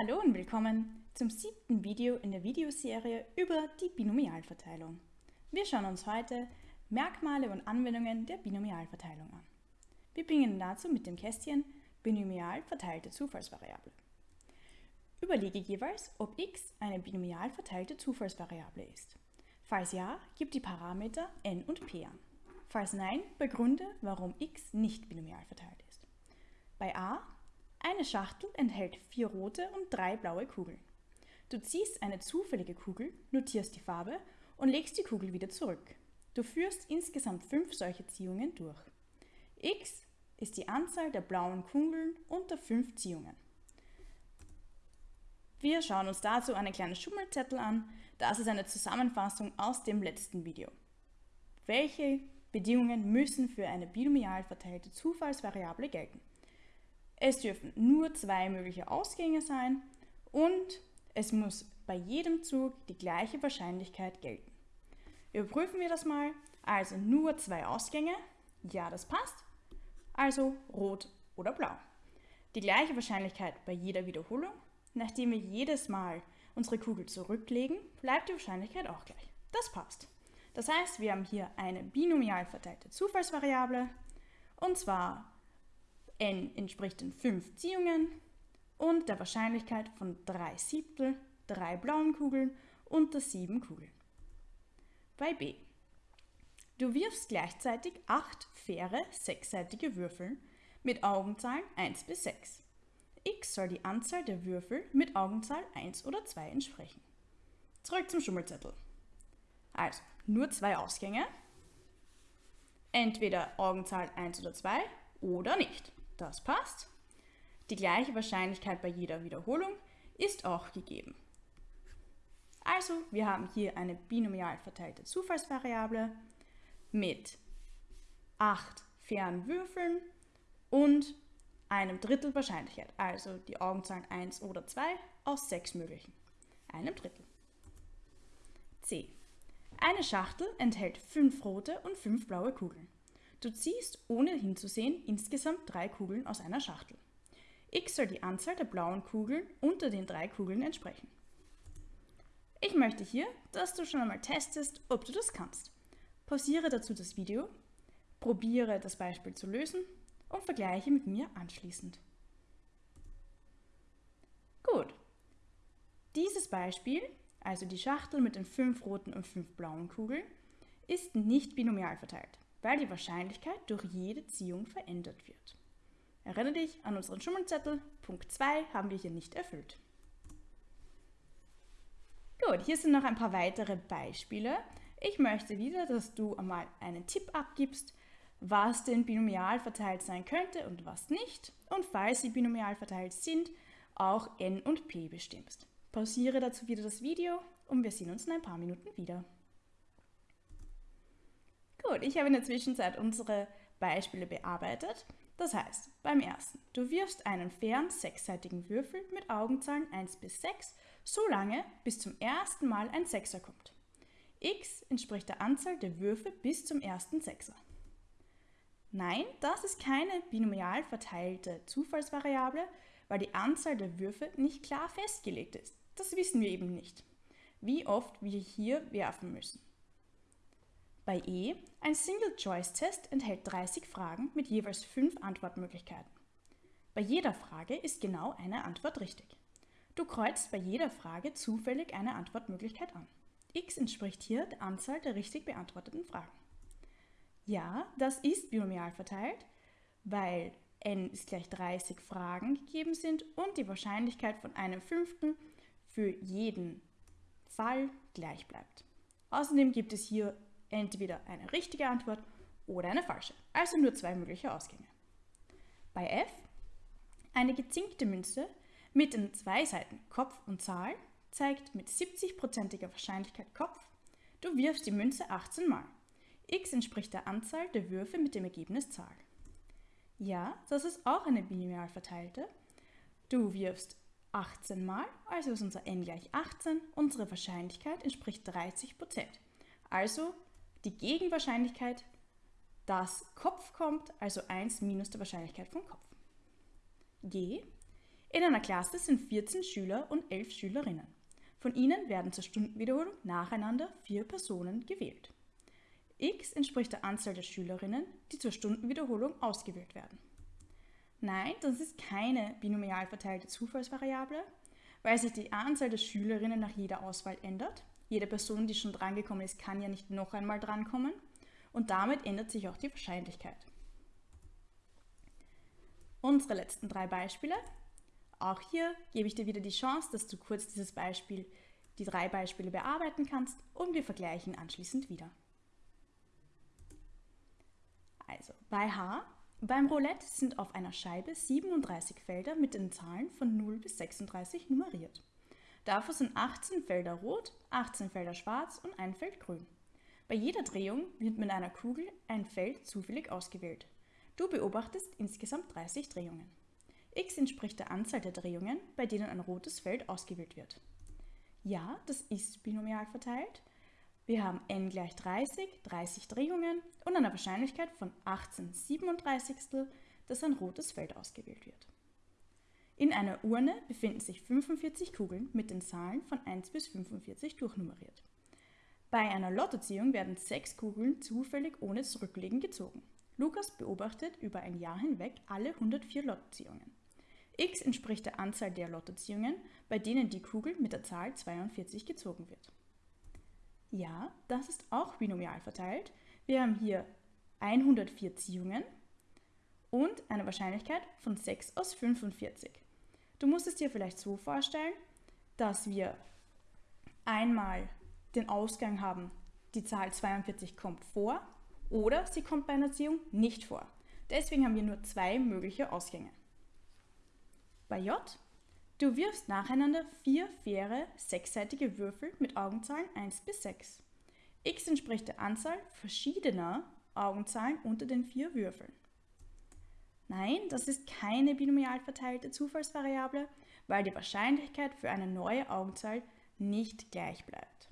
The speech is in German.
Hallo und willkommen zum siebten Video in der Videoserie über die Binomialverteilung. Wir schauen uns heute Merkmale und Anwendungen der Binomialverteilung an. Wir beginnen dazu mit dem Kästchen Binomial verteilte Zufallsvariable. Überlege jeweils, ob x eine binomial verteilte Zufallsvariable ist. Falls ja, gib die Parameter n und p an. Falls nein, begründe, warum x nicht binomial verteilt ist. Bei a eine Schachtel enthält vier rote und drei blaue Kugeln. Du ziehst eine zufällige Kugel, notierst die Farbe und legst die Kugel wieder zurück. Du führst insgesamt fünf solche Ziehungen durch. x ist die Anzahl der blauen Kugeln unter fünf Ziehungen. Wir schauen uns dazu einen kleinen Schummelzettel an. Das ist eine Zusammenfassung aus dem letzten Video. Welche Bedingungen müssen für eine binomial verteilte Zufallsvariable gelten? Es dürfen nur zwei mögliche Ausgänge sein und es muss bei jedem Zug die gleiche Wahrscheinlichkeit gelten. Überprüfen wir das mal. Also nur zwei Ausgänge. Ja, das passt. Also rot oder blau. Die gleiche Wahrscheinlichkeit bei jeder Wiederholung. Nachdem wir jedes Mal unsere Kugel zurücklegen, bleibt die Wahrscheinlichkeit auch gleich. Das passt. Das heißt, wir haben hier eine binomial verteilte Zufallsvariable und zwar n entspricht den 5 Ziehungen und der Wahrscheinlichkeit von 3 Siebtel, 3 blauen Kugeln unter 7 Kugeln. Bei b. Du wirfst gleichzeitig 8 faire sechsseitige Würfel mit Augenzahlen 1 bis 6. x soll die Anzahl der Würfel mit Augenzahl 1 oder 2 entsprechen. Zurück zum Schummelzettel. Also, nur zwei Ausgänge. Entweder Augenzahl 1 oder 2 oder nicht. Das passt. Die gleiche Wahrscheinlichkeit bei jeder Wiederholung ist auch gegeben. Also, wir haben hier eine binomial verteilte Zufallsvariable mit 8 fairen Würfeln und einem Drittel Wahrscheinlichkeit, also die Augenzahlen 1 oder 2 aus 6 möglichen, einem Drittel. C. Eine Schachtel enthält 5 rote und 5 blaue Kugeln. Du ziehst, ohne hinzusehen, insgesamt drei Kugeln aus einer Schachtel. x soll die Anzahl der blauen Kugeln unter den drei Kugeln entsprechen. Ich möchte hier, dass du schon einmal testest, ob du das kannst. Pausiere dazu das Video, probiere das Beispiel zu lösen und vergleiche mit mir anschließend. Gut. Dieses Beispiel, also die Schachtel mit den fünf roten und fünf blauen Kugeln, ist nicht binomial verteilt weil die Wahrscheinlichkeit durch jede Ziehung verändert wird. Erinnere dich an unseren Schummelzettel, Punkt 2 haben wir hier nicht erfüllt. Gut, hier sind noch ein paar weitere Beispiele. Ich möchte wieder, dass du einmal einen Tipp abgibst, was denn binomial verteilt sein könnte und was nicht. Und falls sie binomial verteilt sind, auch n und p bestimmst. Pausiere dazu wieder das Video und wir sehen uns in ein paar Minuten wieder. Gut, ich habe in der Zwischenzeit unsere Beispiele bearbeitet. Das heißt, beim ersten, du wirfst einen fairen sechsseitigen Würfel mit Augenzahlen 1 bis 6, so lange, bis zum ersten Mal ein Sechser kommt. x entspricht der Anzahl der Würfe bis zum ersten Sechser. Nein, das ist keine binomial verteilte Zufallsvariable, weil die Anzahl der Würfe nicht klar festgelegt ist. Das wissen wir eben nicht, wie oft wir hier werfen müssen. Bei E, ein Single-Choice-Test enthält 30 Fragen mit jeweils 5 Antwortmöglichkeiten. Bei jeder Frage ist genau eine Antwort richtig. Du kreuzt bei jeder Frage zufällig eine Antwortmöglichkeit an. x entspricht hier der Anzahl der richtig beantworteten Fragen. Ja, das ist binomial verteilt, weil n ist gleich 30 Fragen gegeben sind und die Wahrscheinlichkeit von einem Fünften für jeden Fall gleich bleibt. Außerdem gibt es hier entweder eine richtige Antwort oder eine falsche, also nur zwei mögliche Ausgänge. Bei F eine gezinkte Münze mit den zwei Seiten Kopf und Zahl zeigt mit 70%iger Wahrscheinlichkeit Kopf. Du wirfst die Münze 18 Mal. x entspricht der Anzahl der Würfe mit dem Ergebnis Zahl. Ja, das ist auch eine binomial verteilte. Du wirfst 18 Mal, also ist unser n gleich 18. Unsere Wahrscheinlichkeit entspricht 30%. Also die Gegenwahrscheinlichkeit, dass Kopf kommt, also 1 minus der Wahrscheinlichkeit von Kopf. G. In einer Klasse sind 14 Schüler und 11 Schülerinnen. Von ihnen werden zur Stundenwiederholung nacheinander vier Personen gewählt. x entspricht der Anzahl der Schülerinnen, die zur Stundenwiederholung ausgewählt werden. Nein, das ist keine binomial verteilte Zufallsvariable, weil sich die Anzahl der Schülerinnen nach jeder Auswahl ändert. Jede Person, die schon drangekommen ist, kann ja nicht noch einmal drankommen und damit ändert sich auch die Wahrscheinlichkeit. Unsere letzten drei Beispiele. Auch hier gebe ich dir wieder die Chance, dass du kurz dieses Beispiel, die drei Beispiele bearbeiten kannst und wir vergleichen anschließend wieder. Also bei H, beim Roulette sind auf einer Scheibe 37 Felder mit den Zahlen von 0 bis 36 nummeriert. Dafür sind 18 Felder rot, 18 Felder schwarz und ein Feld grün. Bei jeder Drehung wird mit einer Kugel ein Feld zufällig ausgewählt. Du beobachtest insgesamt 30 Drehungen. x entspricht der Anzahl der Drehungen, bei denen ein rotes Feld ausgewählt wird. Ja, das ist binomial verteilt. Wir haben n gleich 30, 30 Drehungen und eine Wahrscheinlichkeit von 18 37, dass ein rotes Feld ausgewählt wird. In einer Urne befinden sich 45 Kugeln mit den Zahlen von 1 bis 45 durchnummeriert. Bei einer Lottoziehung werden sechs Kugeln zufällig ohne Zurücklegen gezogen. Lukas beobachtet über ein Jahr hinweg alle 104 Lottoziehungen. x entspricht der Anzahl der Lottoziehungen, bei denen die Kugel mit der Zahl 42 gezogen wird. Ja, das ist auch binomial verteilt. Wir haben hier 104 Ziehungen und eine Wahrscheinlichkeit von 6 aus 45. Du musst es dir vielleicht so vorstellen, dass wir einmal den Ausgang haben, die Zahl 42 kommt vor oder sie kommt bei einer Ziehung nicht vor. Deswegen haben wir nur zwei mögliche Ausgänge. Bei J, du wirfst nacheinander vier faire sechsseitige Würfel mit Augenzahlen 1 bis 6. x entspricht der Anzahl verschiedener Augenzahlen unter den vier Würfeln. Nein, das ist keine binomial verteilte Zufallsvariable, weil die Wahrscheinlichkeit für eine neue Augenzahl nicht gleich bleibt.